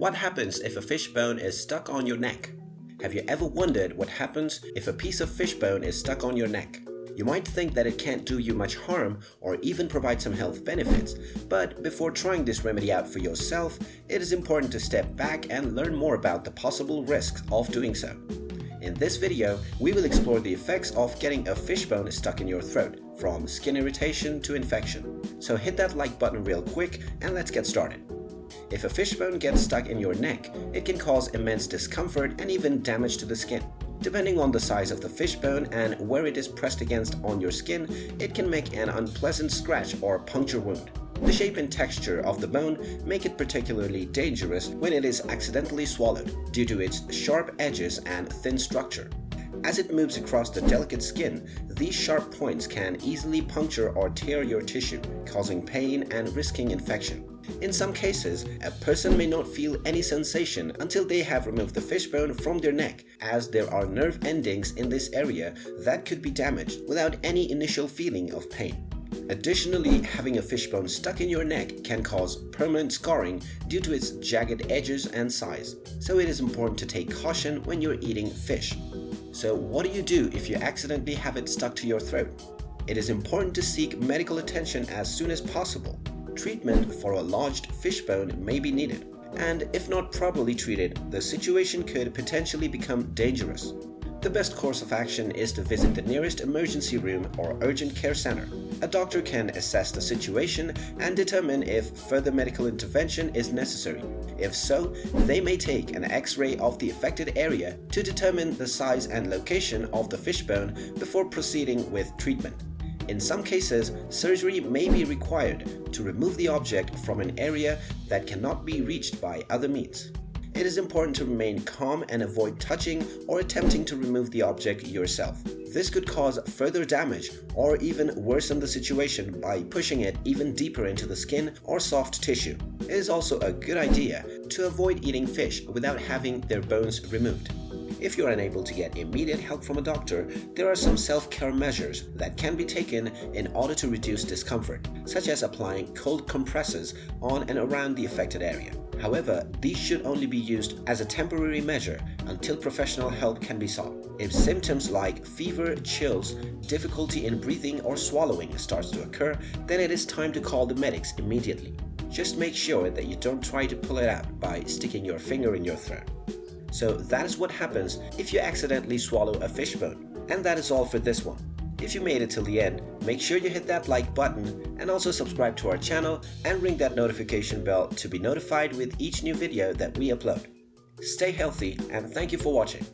What happens if a fish bone is stuck on your neck? Have you ever wondered what happens if a piece of fish bone is stuck on your neck? You might think that it can't do you much harm or even provide some health benefits, but before trying this remedy out for yourself, it is important to step back and learn more about the possible risks of doing so. In this video, we will explore the effects of getting a fish bone stuck in your throat, from skin irritation to infection. So hit that like button real quick and let's get started. If a fishbone gets stuck in your neck, it can cause immense discomfort and even damage to the skin. Depending on the size of the fishbone and where it is pressed against on your skin, it can make an unpleasant scratch or puncture wound. The shape and texture of the bone make it particularly dangerous when it is accidentally swallowed due to its sharp edges and thin structure. As it moves across the delicate skin, these sharp points can easily puncture or tear your tissue, causing pain and risking infection. In some cases, a person may not feel any sensation until they have removed the fishbone from their neck, as there are nerve endings in this area that could be damaged without any initial feeling of pain. Additionally, having a fishbone stuck in your neck can cause permanent scarring due to its jagged edges and size, so it is important to take caution when you're eating fish. So what do you do if you accidentally have it stuck to your throat? It is important to seek medical attention as soon as possible. Treatment for a lodged fishbone may be needed, and if not properly treated, the situation could potentially become dangerous. The best course of action is to visit the nearest emergency room or urgent care center. A doctor can assess the situation and determine if further medical intervention is necessary. If so, they may take an x-ray of the affected area to determine the size and location of the fishbone before proceeding with treatment. In some cases, surgery may be required to remove the object from an area that cannot be reached by other means. It is important to remain calm and avoid touching or attempting to remove the object yourself. This could cause further damage or even worsen the situation by pushing it even deeper into the skin or soft tissue. It is also a good idea to avoid eating fish without having their bones removed. If you're unable to get immediate help from a doctor, there are some self-care measures that can be taken in order to reduce discomfort, such as applying cold compresses on and around the affected area. However, these should only be used as a temporary measure until professional help can be sought. If symptoms like fever, chills, difficulty in breathing or swallowing starts to occur, then it is time to call the medics immediately. Just make sure that you don't try to pull it out by sticking your finger in your throat. So that is what happens if you accidentally swallow a fishbone. And that is all for this one. If you made it till the end, make sure you hit that like button and also subscribe to our channel and ring that notification bell to be notified with each new video that we upload. Stay healthy and thank you for watching.